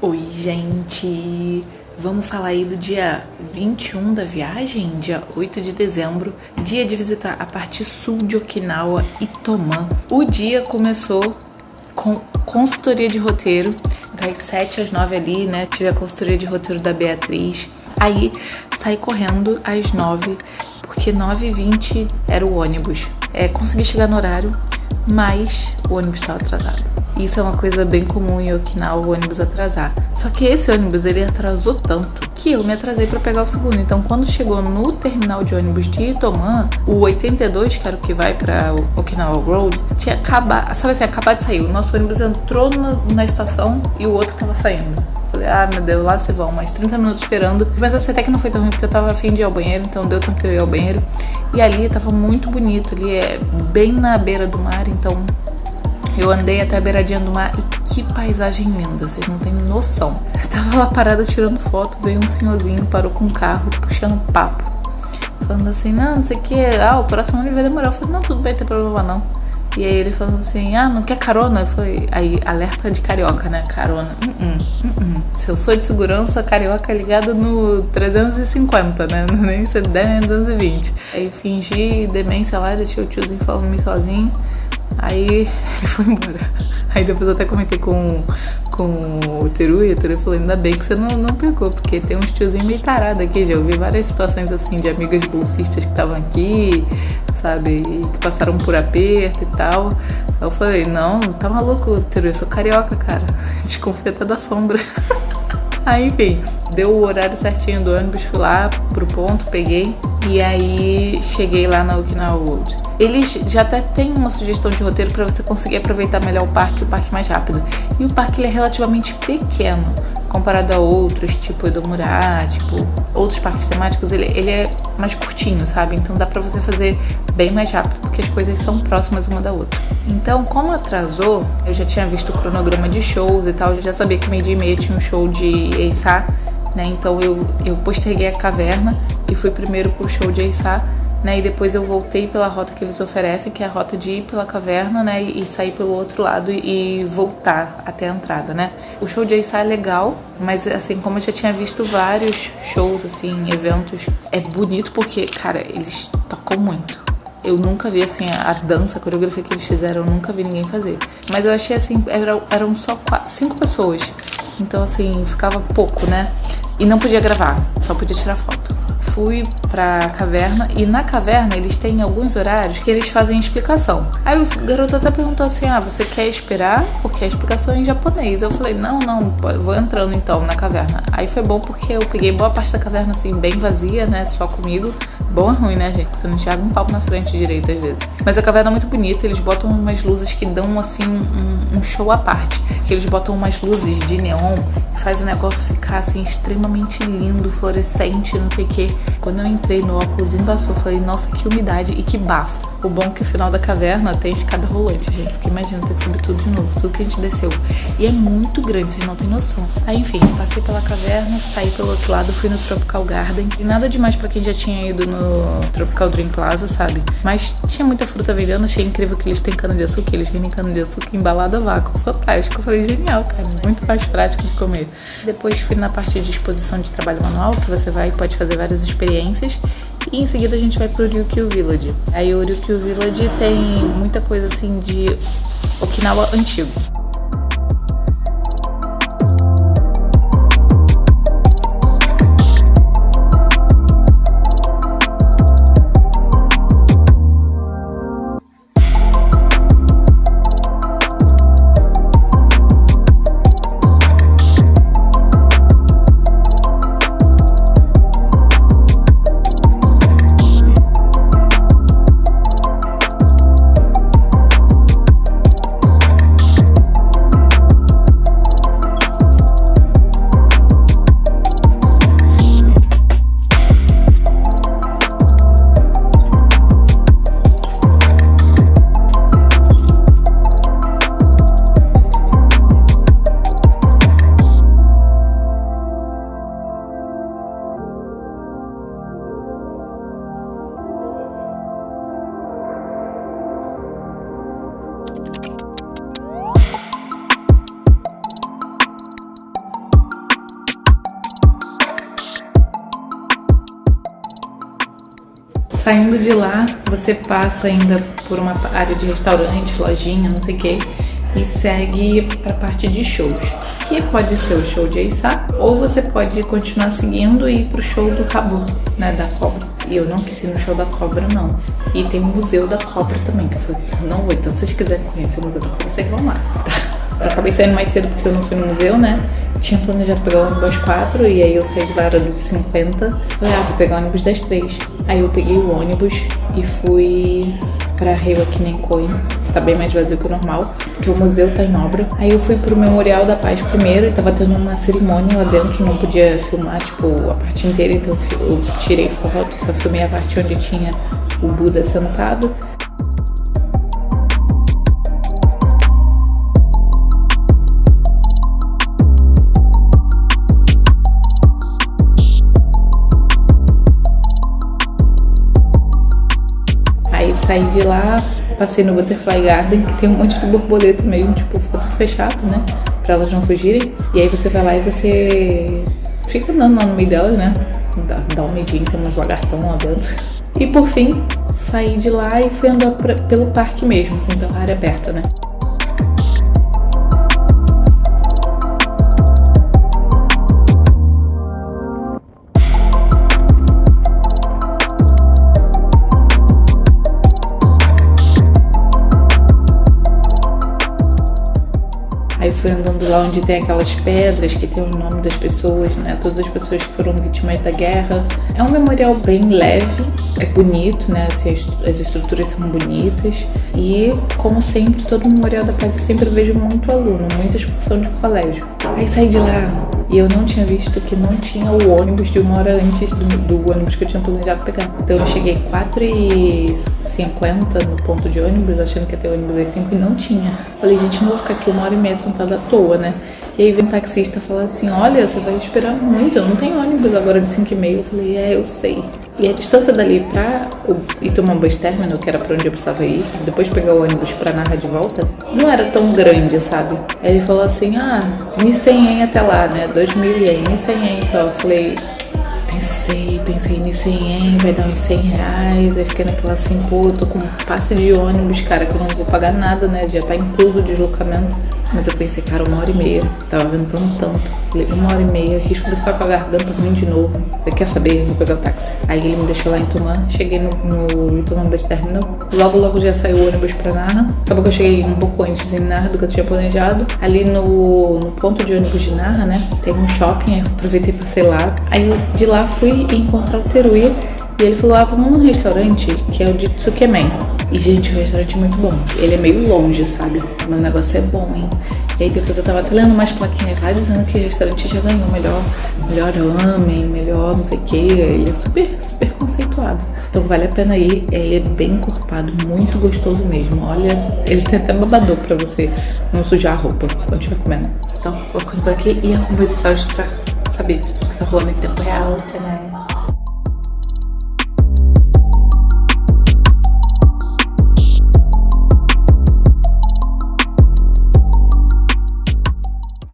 Oi, gente! Vamos falar aí do dia 21 da viagem, dia 8 de dezembro, dia de visitar a parte sul de Okinawa e Tomã. O dia começou com consultoria de roteiro, das 7 às 9 ali, né? Tive a consultoria de roteiro da Beatriz. Aí saí correndo às 9, porque 9h20 era o ônibus. É, consegui chegar no horário, mas o ônibus estava atrasado. Isso é uma coisa bem comum em Okinawa, o ônibus atrasar. Só que esse ônibus, ele atrasou tanto que eu me atrasei para pegar o segundo. Então, quando chegou no terminal de ônibus de Itoman, o 82, que era o que vai para Okinawa Road, tinha acabado, sabe assim, acabado de sair. O nosso ônibus entrou na, na estação e o outro tava saindo. Falei, ah, meu Deus, lá se vão, mais 30 minutos esperando. Mas essa até que não foi tão ruim porque eu tava afim de ir ao banheiro, então deu tempo de eu ir ao banheiro. E ali tava muito bonito, ali é bem na beira do mar, então eu andei até a beiradinha do mar e que paisagem linda, vocês não têm noção. Eu tava lá parada tirando foto, veio um senhorzinho, parou com o carro, puxando papo. Falando assim, não, não sei o que, ah, o próximo ano vai demorar. Eu falei, não, tudo bem, não tem problema não. E aí ele falando assim, ah, não quer carona? Eu falei, aí, alerta de carioca, né? Carona. Uh -uh, uh Se eu sou de segurança, carioca ligada no 350, né? Nem 10, nem 220. Aí fingi demência lá, deixei o tiozinho falando sozinho. Aí ele foi embora. Aí depois eu até comentei com, com o Teru e o Teru falou, ainda bem que você não, não pegou, porque tem uns tiozinhos meio tarados aqui, já ouvi várias situações assim de amigas bolsistas que estavam aqui, sabe, e que passaram por aperto e tal. Eu falei, não, tá maluco, Teru, eu sou carioca, cara. Desconfia até da sombra. Aí, enfim, deu o horário certinho do ônibus, fui lá pro ponto, peguei. E aí cheguei lá na Okinawa World. Eles já até têm uma sugestão de roteiro para você conseguir aproveitar melhor o parque, o parque mais rápido. E o parque é relativamente pequeno comparado a outros, tipo Edomurá, tipo outros parques temáticos, ele, ele é mais curtinho, sabe? Então dá pra você fazer bem mais rápido, porque as coisas são próximas uma da outra. Então, como atrasou, eu já tinha visto o cronograma de shows e tal, eu já sabia que meio dia e meia tinha um show de Eissá, né? Então eu, eu posterguei a caverna e fui primeiro pro show de Eissá né? E depois eu voltei pela rota que eles oferecem, que é a rota de ir pela caverna, né? E, sair pelo outro lado e, voltar até a entrada, né? O show de Aissá é legal, mas assim, como eu já tinha visto vários shows, assim, eventos, é bonito porque, cara, eles tocam muito. Eu nunca vi, assim, a, dança, a coreografia que eles fizeram, eu nunca vi ninguém fazer. Mas eu achei, assim, eram, eram só quatro, cinco pessoas. Então, assim, ficava pouco, né? E não podia gravar, só podia tirar foto fui pra caverna e na caverna eles têm alguns horários que eles fazem explicação. Aí o garoto até perguntou assim: Ah, você quer esperar? Porque a explicação é em japonês. Eu falei: Não, não, vou entrando então na caverna. Aí foi bom porque eu peguei boa parte da caverna assim, bem vazia, né? Só comigo. Bom é ruim, né, gente? Você não enxerga um palco na frente direito às vezes. Mas a caverna é muito bonita, eles botam umas luzes que dão assim um, um show à parte. Que eles botam umas luzes de neon faz o negócio ficar assim extremamente lindo, fluorescente, não sei o que. Quando eu entrei no óculos eu falei, nossa, que umidade e que bafo. O bom é que o final da caverna tem escada rolante, gente. Porque imagina ter que subir tudo de novo, tudo que a gente desceu. E é muito grande, vocês não têm noção. Aí, enfim, passei pela caverna, saí pelo outro lado, fui no Tropical Garden. E nada demais para quem já tinha ido no Tropical Dream Plaza, sabe? Mas tinha muita fruta vendendo, achei incrível que eles têm cana-de-açúcar, eles vendem cana-de-açúcar embalada a vácuo. Fantástico. Eu falei, genial, cara. Muito mais prático de comer. Depois fui na parte de exposição de trabalho manual, que você vai e pode fazer várias experiências. E em seguida a gente vai pro Ryukyu Village. Aí o Ryukyu Village tem muita coisa assim de Okinawa antigo. Saindo de lá, você passa ainda por uma área de restaurante, lojinha, não sei o que, e segue para a parte de shows, que pode ser o show de Aissá, ou você pode continuar seguindo e ir pro show do Rabu, né, da cobra. E eu não quis ir no show da cobra, não. E tem o Museu da Cobra também, que eu não vou, então se vocês quiserem conhecer o Museu da Cobra, vocês vão lá. Eu acabei saindo mais cedo porque eu não fui no museu, né? Tinha planejado pegar o ônibus às 4 e aí eu saí de lá era dos 50. Falei, ah, vou pegar o ônibus das 3. Aí eu peguei o ônibus e fui pra Rio Aquinecoin. Tá bem mais vazio que o normal, porque o museu tá em obra. Aí eu fui pro Memorial da Paz primeiro e tava tendo uma cerimônia lá dentro, não podia filmar, tipo, a parte inteira, então eu tirei foto, só filmei a parte onde tinha o Buda sentado. Saí de lá, passei no Butterfly Garden, que tem um monte de borboleta meio, tipo, ficou tudo fechado, né? Pra elas não fugirem. E aí você vai lá e você fica andando lá no meio delas, né? Dá, dá um medinho, tem uns lagartão lá dentro. E por fim, saí de lá e fui andar pra, pelo parque mesmo, assim, pela área aberta, né? Aí fui andando lá onde tem aquelas pedras que tem o nome das pessoas, né? Todas as pessoas que foram vítimas da guerra. É um memorial bem leve, é bonito, né? Assim, as estruturas são bonitas. E, como sempre, todo memorial da paz eu sempre vejo muito aluno, muita excursão de colégio. Aí saí de lá e eu não tinha visto que não tinha o ônibus de uma hora antes do, do ônibus que eu tinha planejado pegar. Então eu cheguei 4 e 50 no ponto de ônibus, achando que ia ter ônibus às 5 e não tinha. Falei, gente, não vou ficar aqui uma hora e meia sentada à toa, né? E aí vem um taxista falar assim, olha, você vai esperar muito, eu não tenho ônibus agora de 5 e meia. Eu falei, é, eu sei. E a distância dali pra Itumambas Terminal, que era pra onde eu precisava ir, depois pegar o ônibus pra Narra de volta, não era tão grande, sabe? Aí ele falou assim, ah, 1.100 até lá, né? 2.000 ien, 1.100 só. Eu falei, pensei, nisso em vai dar uns 100 reais. Aí fiquei naquela assim, pô, tô com passe de ônibus, cara, que eu não vou pagar nada, né? Já tá incluso o deslocamento. Mas eu pensei, cara, uma hora e meia. Tava ventando tanto. Falei, uma hora e meia, risco de ficar com a garganta ruim de novo. Você quer saber? Vou pegar o táxi. Aí ele me deixou lá em Tumã. Cheguei no, no Tumã Bus Terminal. Logo, logo já saiu o ônibus pra Narra. Acabou que eu cheguei um pouco antes em Narra do que eu tinha planejado. Ali no, no ponto de ônibus de Narra, né? Tem um shopping, aí aproveitei pra sei lá. Aí de lá fui encontrar o Teruya. E ele falou, ah, vamos num restaurante que é o de Tsukemen. E, gente, o restaurante é muito bom. Ele é meio longe, sabe? Mas o negócio é bom, hein? E aí depois eu tava até lendo umas plaquinhas lá dizendo que o restaurante já ganhou melhor, melhor ramen, melhor não sei o que. Ele é super, super conceituado. Então vale a pena ir. Ele é bem encorpado, muito gostoso mesmo. Olha, eles têm até babador pra você não sujar a roupa quando estiver comendo. Então, vou ficando por aqui e acompanho os stories pra saber o que tá rolando em tempo real, né?